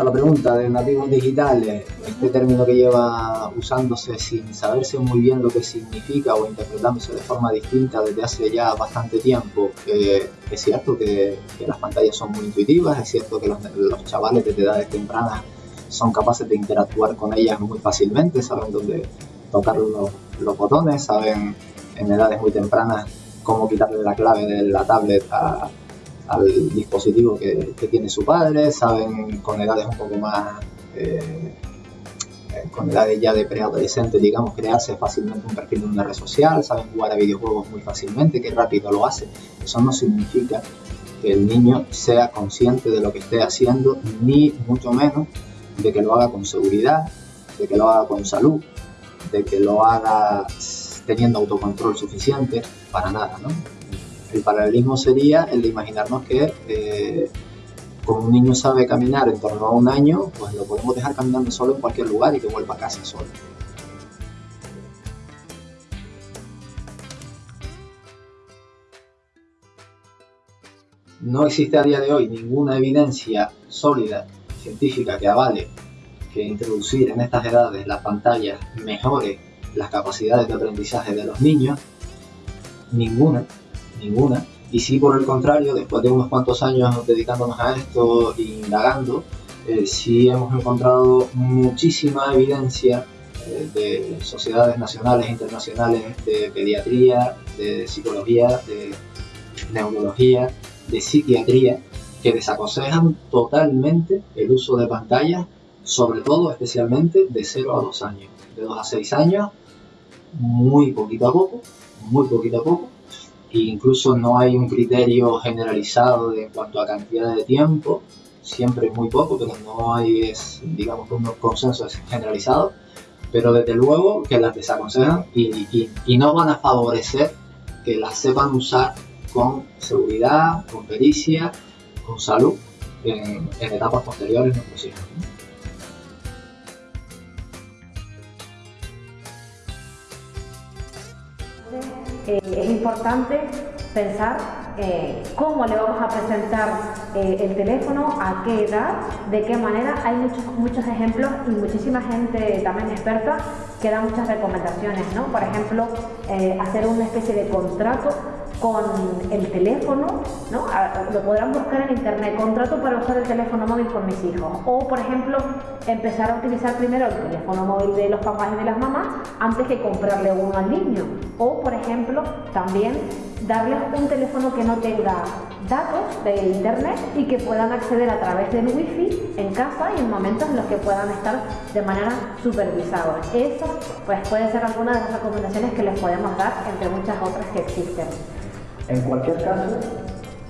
a la pregunta de nativos digitales, este término que lleva usándose sin saberse muy bien lo que significa o interpretándose de forma distinta desde hace ya bastante tiempo, eh, es cierto que, las pantallas son muy intuitivas, es cierto que los, chavales desde edades tempranas son capaces de interactuar con ellas muy fácilmente, saben dónde tocar los, los botones, saben en edades muy tempranas cómo quitarle la clave de la tablet a, al dispositivo que, tiene su padre, saben con edades un poco más, eh, con edades ya de preadolescente, digamos, crearse fácilmente un perfil en una red social, saben jugar a videojuegos muy fácilmente, que rápido lo hace. Eso no significa que el niño sea consciente de lo que esté haciendo, ni mucho menos de que lo haga con seguridad, de que lo haga con salud, de que lo haga teniendo autocontrol suficiente, para nada, ¿no? El paralelismo sería el de imaginarnos que eh, como un niño sabe caminar en torno a un año, pues lo podemos dejar caminando solo en cualquier lugar y que vuelva a casa solo. No existe a día de hoy ninguna evidencia sólida, científica, que avale que introducir en estas edades las pantallas mejore las capacidades de aprendizaje de los niños. Ninguna ninguna. Y si por el contrario, después de unos cuantos años dedicándonos a esto e indagando, eh, sí hemos encontrado muchísima evidencia eh, de sociedades nacionales e internacionales de pediatría, de psicología, de neurología, de psiquiatría, que desaconsejan totalmente el uso de pantallas, sobre todo especialmente de 0 a 2 años. De 2 a 6 años, muy poquito a poco, muy poquito a poco, incluso no hay un criterio generalizado en cuanto a cantidad de tiempo, siempre muy poco, pero no hay, es, digamos, un consenso generalizado, pero desde luego que las desaconsejan y, y, no van a favorecer que las sepan usar con seguridad, con pericia, con salud en, etapas posteriores no hijos. Eh, es importante pensar eh, cómo le vamos a presentar eh, el teléfono, a qué edad, de qué manera. Hay muchos, muchos ejemplos y muchísima gente también experta que da muchas recomendaciones, ¿no? Por ejemplo, hacer una especie de contrato con el teléfono, ¿no? lo podrán buscar en internet, contrato para usar el teléfono móvil con mis hijos. O, por ejemplo, empezar a utilizar primero el teléfono móvil de los papás y de las mamás antes que comprarle uno al niño. O, por ejemplo, también darles un teléfono que no tenga datos de internet y que puedan acceder a través del wifi en casa y en momentos en los que puedan estar de manera supervisada. Eso pues puede ser alguna de las recomendaciones que les podemos dar entre muchas otras que existen. En cualquier caso,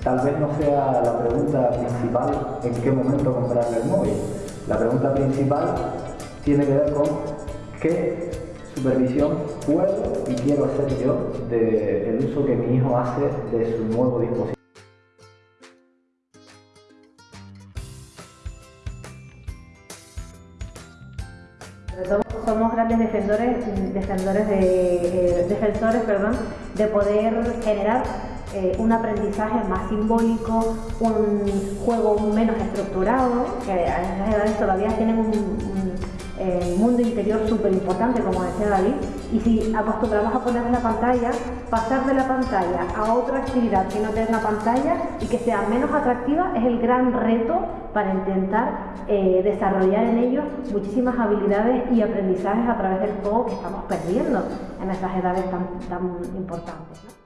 tal vez no sea la pregunta principal en qué momento comprarle el móvil. La pregunta principal tiene que ver con qué supervisión puedo y quiero hacer yo del uso que mi hijo hace de su nuevo dispositivo. somos grandes defensores, defensores, de, eh, defensores perdón, de poder generar eh, un aprendizaje más simbólico, un juego menos estructurado, que a esas edades todavía tienen un, eh, mundo interior súper importante, como decía David, y si acostumbramos a poner la pantalla, pasar de la pantalla a otra actividad que no tenga pantalla y que sea menos atractiva es el gran reto para intentar eh, desarrollar en ellos muchísimas habilidades y aprendizajes a través del juego que estamos perdiendo en esas edades tan, tan importantes.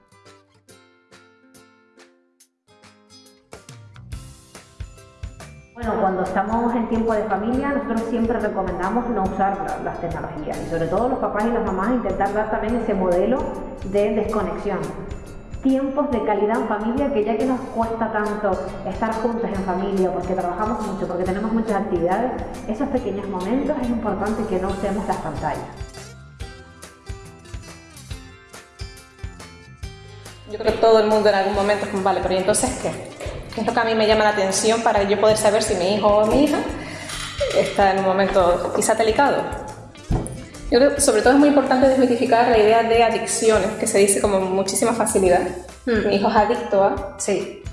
Bueno, cuando estamos en tiempo de familia, nosotros siempre recomendamos no usar las tecnologías y sobre todo los papás y las mamás intentar dar también ese modelo de desconexión. Tiempos de calidad en familia que ya que nos cuesta tanto estar juntos en familia porque trabajamos mucho, porque tenemos muchas actividades, esos pequeños momentos es importante que no usemos las pantallas. Yo creo que todo el mundo en algún momento es como, vale, pero ¿y entonces qué? Es lo que a mí me llama la atención para yo poder saber si mi hijo o mi hija está en un momento quizá delicado. Yo creo que sobre todo es muy importante desmitificar la idea de adicciones, que se dice como muchísima facilidad. Hmm. Mi hijo es adicto a... Sí.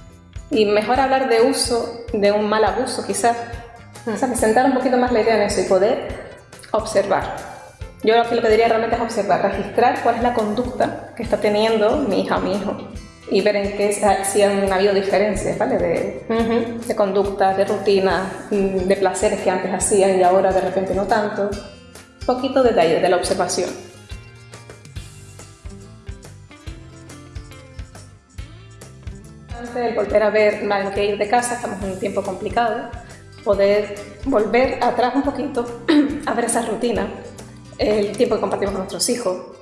Y mejor hablar de uso, de un mal abuso quizás, O sea, que sentar un poquito más la idea en eso y poder observar. Yo lo que diría realmente es observar, registrar cuál es la conducta que está teniendo mi hija o mi hijo y ver en qué si han habido diferencias, ¿vale? De, de conducta, de rutina, mm, de placeres que antes hacían y ahora de repente no tanto. Un poquito de detalle de la observación. Antes de volver a ver, en que ir de casa, estamos en un tiempo complicado, poder volver atrás un poquito a ver esa rutina, el tiempo que compartimos con nuestros hijos,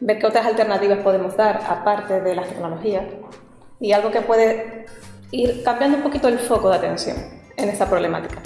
ver qué otras alternativas podemos dar aparte de las tecnologías y algo que puede ir cambiando un poquito el foco de atención en esta problemática.